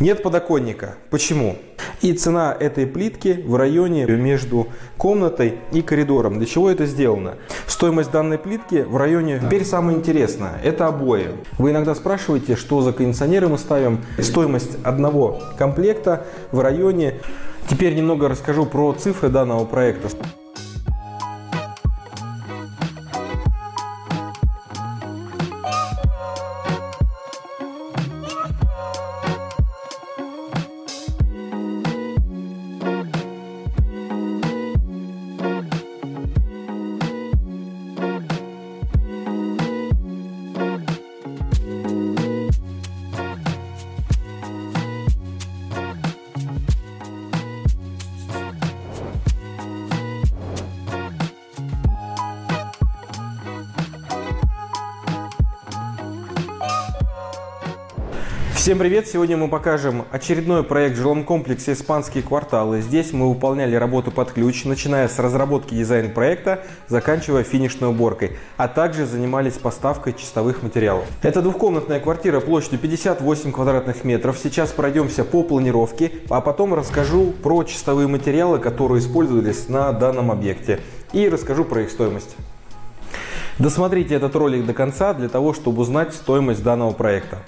Нет подоконника. Почему? И цена этой плитки в районе между комнатой и коридором. Для чего это сделано? Стоимость данной плитки в районе... Теперь самое интересное. Это обои. Вы иногда спрашиваете, что за кондиционеры мы ставим. Стоимость одного комплекта в районе... Теперь немного расскажу про цифры данного проекта. Всем привет! Сегодня мы покажем очередной проект в жилом комплексе «Испанские кварталы». Здесь мы выполняли работу под ключ, начиная с разработки дизайн-проекта, заканчивая финишной уборкой, а также занимались поставкой чистовых материалов. Это двухкомнатная квартира площадью 58 квадратных метров. Сейчас пройдемся по планировке, а потом расскажу про чистовые материалы, которые использовались на данном объекте и расскажу про их стоимость. Досмотрите этот ролик до конца для того, чтобы узнать стоимость данного проекта.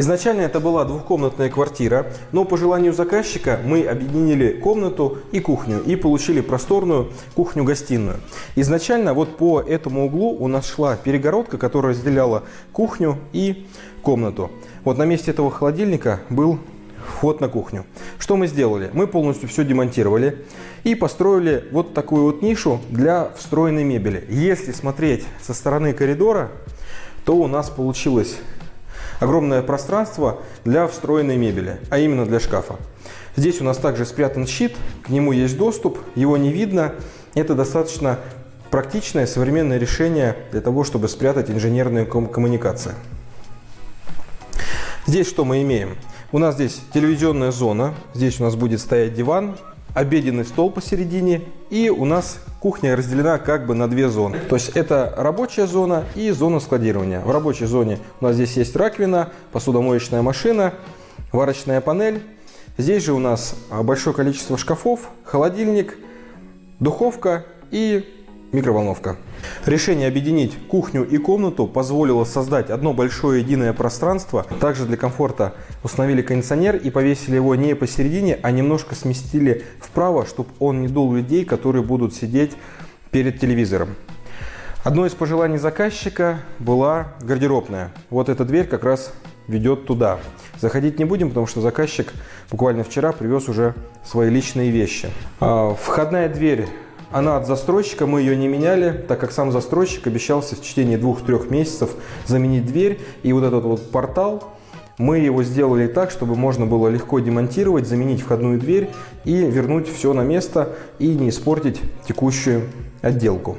Изначально это была двухкомнатная квартира, но по желанию заказчика мы объединили комнату и кухню и получили просторную кухню-гостиную. Изначально вот по этому углу у нас шла перегородка, которая разделяла кухню и комнату. Вот на месте этого холодильника был вход на кухню. Что мы сделали? Мы полностью все демонтировали и построили вот такую вот нишу для встроенной мебели. Если смотреть со стороны коридора, то у нас получилось огромное пространство для встроенной мебели, а именно для шкафа. Здесь у нас также спрятан щит, к нему есть доступ, его не видно. Это достаточно практичное современное решение для того, чтобы спрятать инженерные ком коммуникации. Здесь что мы имеем? У нас здесь телевизионная зона, здесь у нас будет стоять диван, обеденный стол посередине и у нас кухня разделена как бы на две зоны. То есть это рабочая зона и зона складирования. В рабочей зоне у нас здесь есть раковина, посудомоечная машина, варочная панель. Здесь же у нас большое количество шкафов, холодильник, духовка и микроволновка. Решение объединить кухню и комнату позволило создать одно большое единое пространство. Также для комфорта установили кондиционер и повесили его не посередине, а немножко сместили вправо, чтобы он не дул людей, которые будут сидеть перед телевизором. Одно из пожеланий заказчика была гардеробная. Вот эта дверь как раз ведет туда. Заходить не будем, потому что заказчик буквально вчера привез уже свои личные вещи. А, входная дверь она от застройщика, мы ее не меняли, так как сам застройщик обещался в течение двух-трех месяцев заменить дверь. И вот этот вот портал, мы его сделали так, чтобы можно было легко демонтировать, заменить входную дверь и вернуть все на место и не испортить текущую отделку.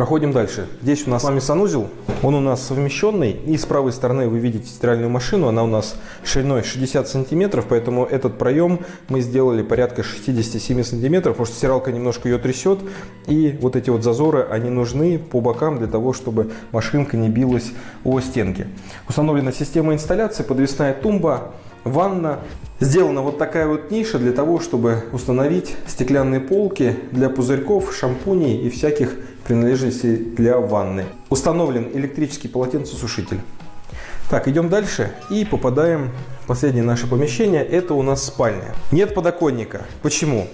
Проходим дальше. Здесь у нас с вами санузел. Он у нас совмещенный. И с правой стороны вы видите стиральную машину. Она у нас шириной 60 сантиметров. Поэтому этот проем мы сделали порядка 67 сантиметров. Потому что стиралка немножко ее трясет. И вот эти вот зазоры, они нужны по бокам для того, чтобы машинка не билась о стенки. Установлена система инсталляции, подвесная тумба, ванна. Сделана вот такая вот ниша для того, чтобы установить стеклянные полки для пузырьков, шампуней и всяких принадлежности для ванны. Установлен электрический полотенцесушитель. Так, идем дальше и попадаем в последнее наше помещение. Это у нас спальня. Нет подоконника. Почему?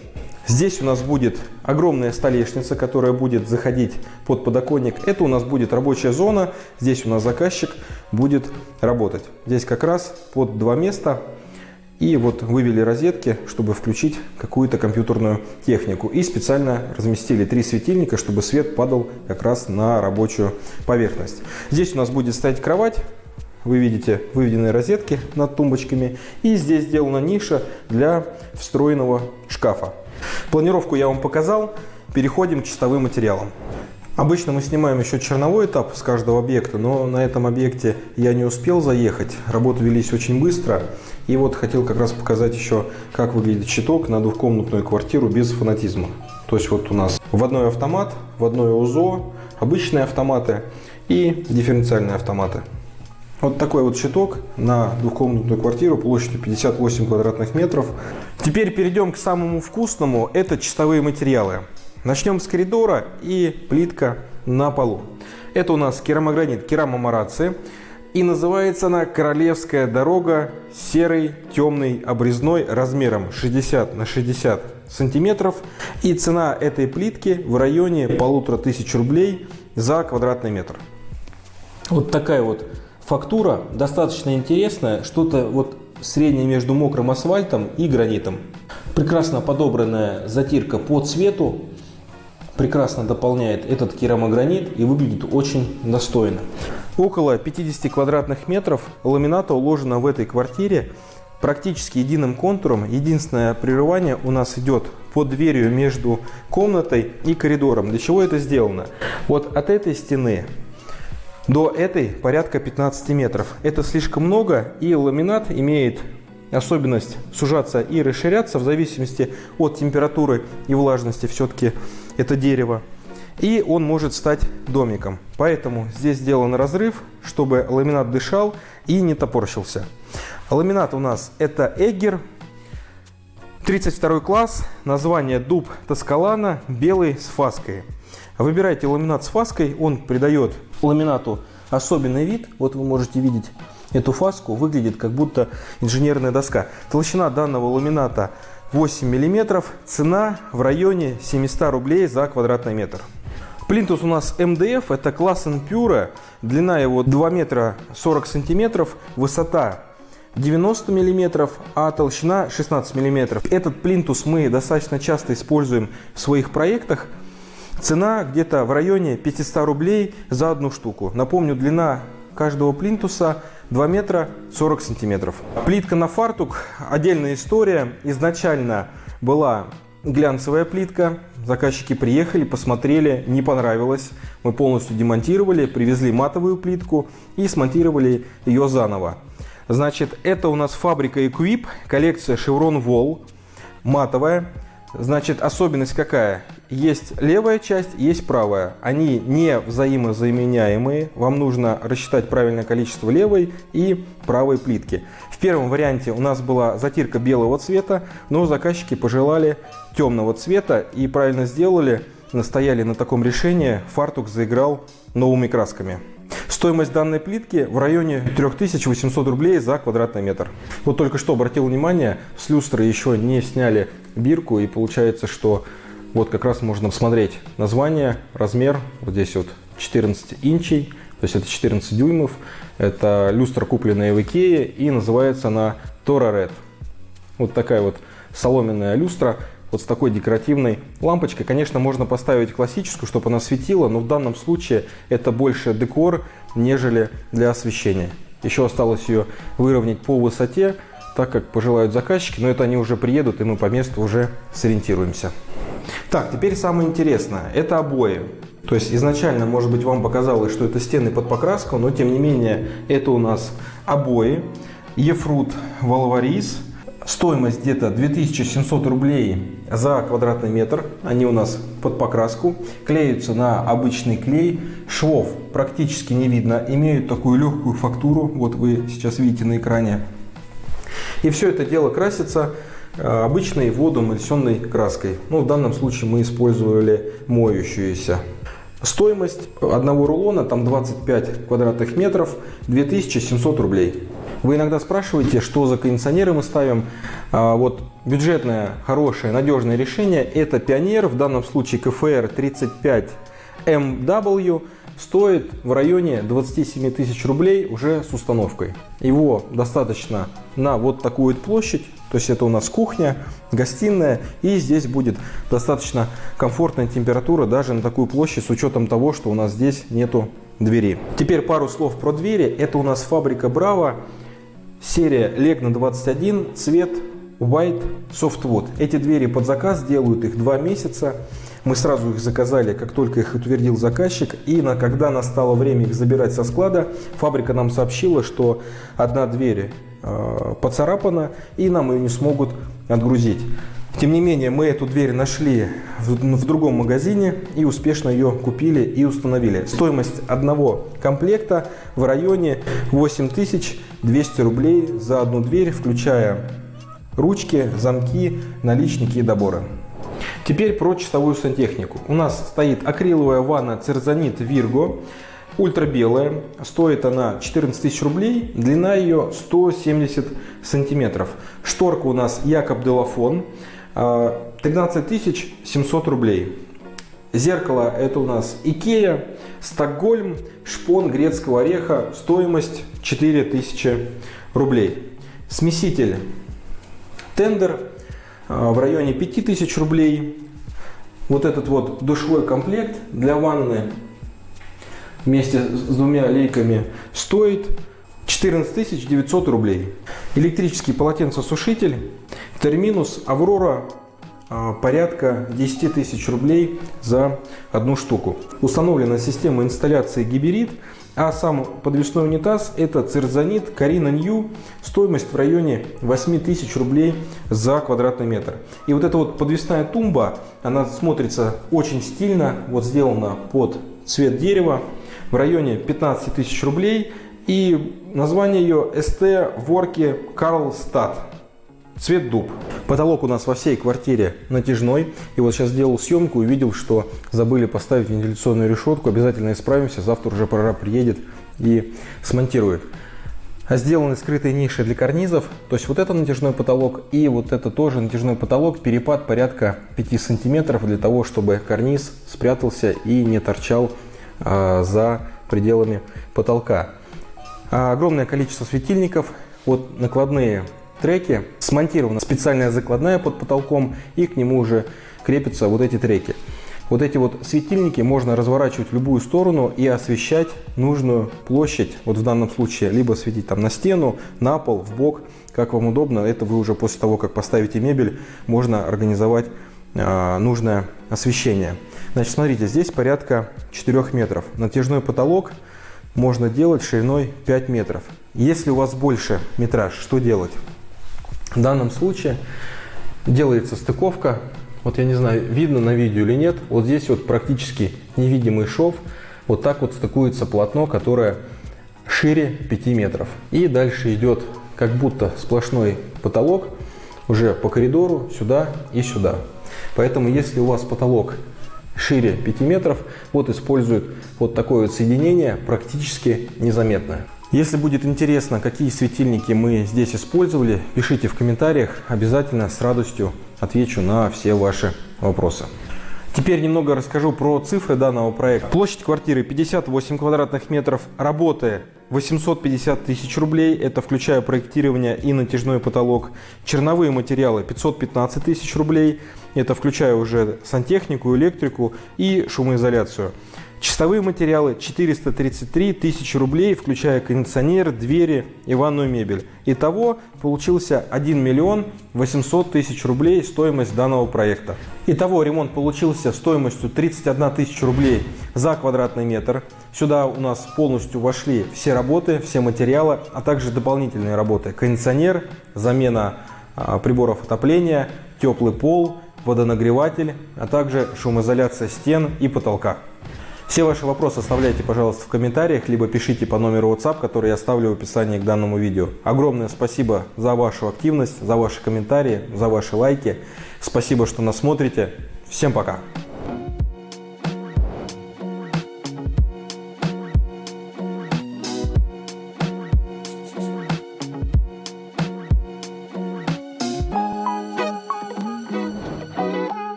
Здесь у нас будет огромная столешница, которая будет заходить под подоконник. Это у нас будет рабочая зона. Здесь у нас заказчик будет работать. Здесь как раз под два места и вот вывели розетки, чтобы включить какую-то компьютерную технику. И специально разместили три светильника, чтобы свет падал как раз на рабочую поверхность. Здесь у нас будет стоять кровать. Вы видите выведенные розетки над тумбочками. И здесь сделана ниша для встроенного шкафа. Планировку я вам показал. Переходим к чистовым материалам. Обычно мы снимаем еще черновой этап с каждого объекта, но на этом объекте я не успел заехать. Работы велись очень быстро. И вот хотел как раз показать еще, как выглядит щиток на двухкомнатную квартиру без фанатизма. То есть вот у нас вводной автомат, вводное УЗО, обычные автоматы и дифференциальные автоматы. Вот такой вот щиток на двухкомнатную квартиру площадью 58 квадратных метров. Теперь перейдем к самому вкусному. Это чистовые материалы. Начнем с коридора и плитка на полу. Это у нас керамогранит керамомараци. И называется она «Королевская дорога серый темный обрезной размером 60 на 60 сантиметров». И цена этой плитки в районе полутора тысяч рублей за квадратный метр. Вот такая вот фактура, достаточно интересная, что-то вот среднее между мокрым асфальтом и гранитом. Прекрасно подобранная затирка по цвету, прекрасно дополняет этот керамогранит и выглядит очень достойно. Около 50 квадратных метров ламината уложено в этой квартире практически единым контуром. Единственное прерывание у нас идет под дверью между комнатой и коридором. Для чего это сделано? Вот от этой стены до этой порядка 15 метров. Это слишком много, и ламинат имеет особенность сужаться и расширяться в зависимости от температуры и влажности все-таки это дерево и он может стать домиком. Поэтому здесь сделан разрыв, чтобы ламинат дышал и не топорщился. Ламинат у нас это Эггер, 32 класс, название дуб Тоскалана, белый с фаской. Выбирайте ламинат с фаской, он придает ламинату особенный вид. Вот вы можете видеть эту фаску, выглядит как будто инженерная доска. Толщина данного ламината 8 мм, цена в районе 700 рублей за квадратный метр. Плинтус у нас МДФ, это класс Pure, длина его 2 метра 40 сантиметров, высота 90 миллиметров, а толщина 16 миллиметров. Этот плинтус мы достаточно часто используем в своих проектах. Цена где-то в районе 500 рублей за одну штуку. Напомню, длина каждого плинтуса 2 метра 40 сантиметров. Плитка на фартук, отдельная история. Изначально была глянцевая плитка. Заказчики приехали, посмотрели, не понравилось. Мы полностью демонтировали, привезли матовую плитку и смонтировали ее заново. Значит, это у нас фабрика Equip, коллекция Chevron Wall, матовая. Значит, особенность какая? Есть левая часть, есть правая. Они не взаимозаменяемые. Вам нужно рассчитать правильное количество левой и правой плитки. В первом варианте у нас была затирка белого цвета, но заказчики пожелали темного цвета и правильно сделали, настояли на таком решении, фартук заиграл новыми красками. Стоимость данной плитки в районе 3800 рублей за квадратный метр. Вот только что обратил внимание, с люстры еще не сняли бирку и получается, что вот как раз можно посмотреть название, размер, вот здесь вот 14 инчей, то есть это 14 дюймов. Это люстра, купленная в Икее, и называется она Tора Red. Вот такая вот соломенная люстра, вот с такой декоративной лампочкой. Конечно, можно поставить классическую, чтобы она светила, но в данном случае это больше декор, нежели для освещения. Еще осталось ее выровнять по высоте, так как пожелают заказчики, но это они уже приедут, и мы по месту уже сориентируемся. Так, теперь самое интересное. Это обои. То есть изначально, может быть, вам показалось, что это стены под покраску, но тем не менее это у нас обои. Ефрут Валварис. Стоимость где-то 2700 рублей за квадратный метр. Они у нас под покраску. Клеются на обычный клей. Швов практически не видно. Имеют такую легкую фактуру. Вот вы сейчас видите на экране. И все это дело красится обычной водоэмульсионной краской. Ну, в данном случае мы использовали моющуюся. Стоимость одного рулона, там 25 квадратных метров, 2700 рублей. Вы иногда спрашиваете, что за кондиционеры мы ставим. А, вот бюджетное, хорошее, надежное решение – это Пионер, в данном случае КФР 35MW, стоит в районе 27 тысяч рублей уже с установкой. Его достаточно на вот такую площадь, то есть это у нас кухня, гостиная, и здесь будет достаточно комфортная температура даже на такую площадь с учетом того, что у нас здесь нету двери. Теперь пару слов про двери. Это у нас фабрика Браво, серия Legna 21, цвет White Softwood. Эти двери под заказ делают их два месяца. Мы сразу их заказали, как только их утвердил заказчик. И на, когда настало время их забирать со склада, фабрика нам сообщила, что одна дверь э, поцарапана и нам ее не смогут отгрузить. Тем не менее, мы эту дверь нашли в, в другом магазине и успешно ее купили и установили. Стоимость одного комплекта в районе 8200 рублей за одну дверь, включая ручки, замки, наличники и доборы. Теперь про чистовую сантехнику. У нас стоит акриловая ванна Церзанит Вирго, ультрабелая. Стоит она 14 тысяч рублей, длина ее 170 сантиметров. Шторка у нас Якоб Делафон, 13 700 рублей. Зеркало это у нас Икея, Стокгольм, шпон грецкого ореха, стоимость 4000 рублей. Смеситель Тендер а, в районе 5000 рублей. Вот этот вот душевой комплект для ванны вместе с двумя лейками стоит 14 900 рублей. Электрический полотенцесушитель Терминус Аврора а, порядка 10 тысяч рублей за одну штуку. Установлена система инсталляции Гиберит а сам подвесной унитаз это цирзонит Карина Нью, стоимость в районе 8000 рублей за квадратный метр. И вот эта вот подвесная тумба, она смотрится очень стильно, вот сделана под цвет дерева, в районе 15 тысяч рублей. И название ее ST Ворки Карлстад. Цвет дуб. Потолок у нас во всей квартире натяжной. И вот сейчас сделал съемку увидел, что забыли поставить вентиляционную решетку. Обязательно исправимся. Завтра уже прораб приедет и смонтирует. А сделаны скрытые ниши для карнизов. То есть вот это натяжной потолок и вот это тоже натяжной потолок. Перепад порядка 5 сантиметров для того, чтобы карниз спрятался и не торчал а, за пределами потолка. А огромное количество светильников. Вот накладные треки. Смонтирована специальная закладная под потолком и к нему уже крепятся вот эти треки. Вот эти вот светильники можно разворачивать в любую сторону и освещать нужную площадь. Вот в данном случае либо светить там на стену, на пол, в бок, как вам удобно. Это вы уже после того, как поставите мебель, можно организовать э, нужное освещение. Значит, смотрите, здесь порядка 4 метров. Натяжной потолок можно делать шириной 5 метров. Если у вас больше метраж, что делать? В данном случае делается стыковка. Вот я не знаю, видно на видео или нет. Вот здесь вот практически невидимый шов. Вот так вот стыкуется полотно, которое шире 5 метров. И дальше идет как будто сплошной потолок уже по коридору сюда и сюда. Поэтому если у вас потолок шире 5 метров, вот используют вот такое вот соединение практически незаметное. Если будет интересно, какие светильники мы здесь использовали, пишите в комментариях, обязательно с радостью отвечу на все ваши вопросы. Теперь немного расскажу про цифры данного проекта. Площадь квартиры 58 квадратных метров, работы 850 тысяч рублей, это включая проектирование и натяжной потолок. Черновые материалы 515 тысяч рублей, это включая уже сантехнику, электрику и шумоизоляцию. Чистовые материалы 433 тысячи рублей, включая кондиционер, двери и ванную мебель. Итого получился 1 миллион 800 тысяч рублей стоимость данного проекта. Итого ремонт получился стоимостью 31 тысяча рублей за квадратный метр. Сюда у нас полностью вошли все работы, все материалы, а также дополнительные работы. Кондиционер, замена а, приборов отопления, теплый пол, водонагреватель, а также шумоизоляция стен и потолка. Все ваши вопросы оставляйте, пожалуйста, в комментариях, либо пишите по номеру WhatsApp, который я оставлю в описании к данному видео. Огромное спасибо за вашу активность, за ваши комментарии, за ваши лайки. Спасибо, что нас смотрите. Всем пока!